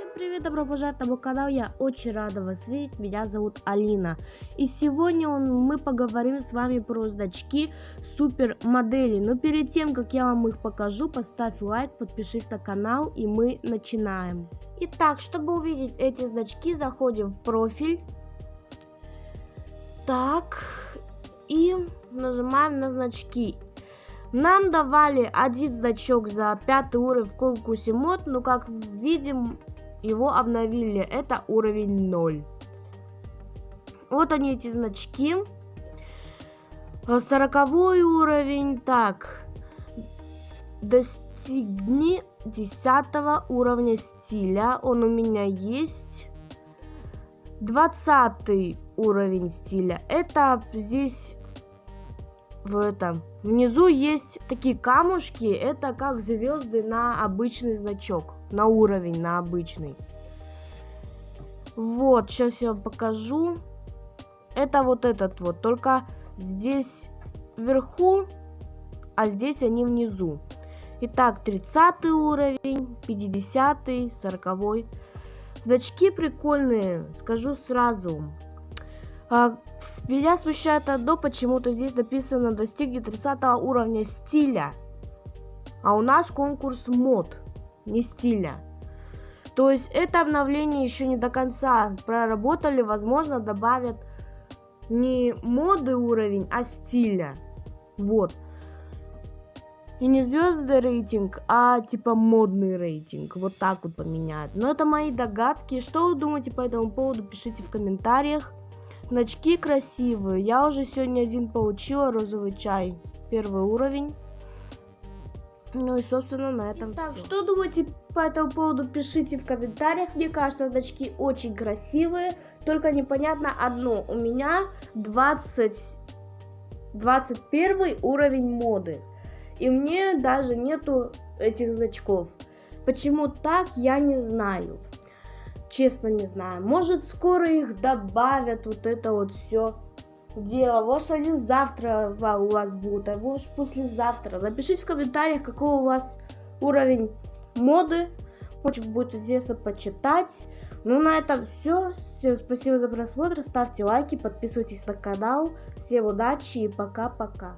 Всем привет, добро пожаловать на мой канал, я очень рада вас видеть, меня зовут Алина. И сегодня он, мы поговорим с вами про значки супер модели. Но перед тем, как я вам их покажу, поставь лайк, подпишись на канал и мы начинаем. Итак, чтобы увидеть эти значки, заходим в профиль. Так, и нажимаем на значки. Нам давали один значок за пятый уровень в конкурсе мод, но как видим, его обновили. Это уровень 0. Вот они эти значки. Сороковой уровень. Так. Достигни 10 уровня стиля. Он у меня есть. 20 уровень стиля. Это здесь в этом. Внизу есть такие камушки, это как звезды на обычный значок, на уровень, на обычный. Вот, сейчас я вам покажу. Это вот этот вот, только здесь вверху, а здесь они внизу. Итак, 30 уровень, 50, 40. Значки прикольные, скажу сразу. А, меня смущает одно, почему-то здесь написано достигнет 30 уровня стиля. А у нас конкурс мод, не стиля. То есть это обновление еще не до конца проработали, возможно добавят не моды уровень, а стиля. Вот. И не звездный рейтинг, а типа модный рейтинг. Вот так вот поменяют. Но это мои догадки. Что вы думаете по этому поводу, пишите в комментариях. Значки красивые. Я уже сегодня один получила розовый чай. Первый уровень. Ну и, собственно, на этом Так, что думаете по этому поводу, пишите в комментариях. Мне кажется, значки очень красивые. Только непонятно одно. У меня 20... 21 уровень моды. И мне даже нету этих значков. Почему так, я не знаю. Честно не знаю. Может скоро их добавят, вот это вот все дело. Может они завтра у вас будут, а может послезавтра. Напишите в комментариях, какой у вас уровень моды. Очень будет интересно почитать. Ну на этом все. Всем спасибо за просмотр. Ставьте лайки, подписывайтесь на канал. Всем удачи и пока-пока.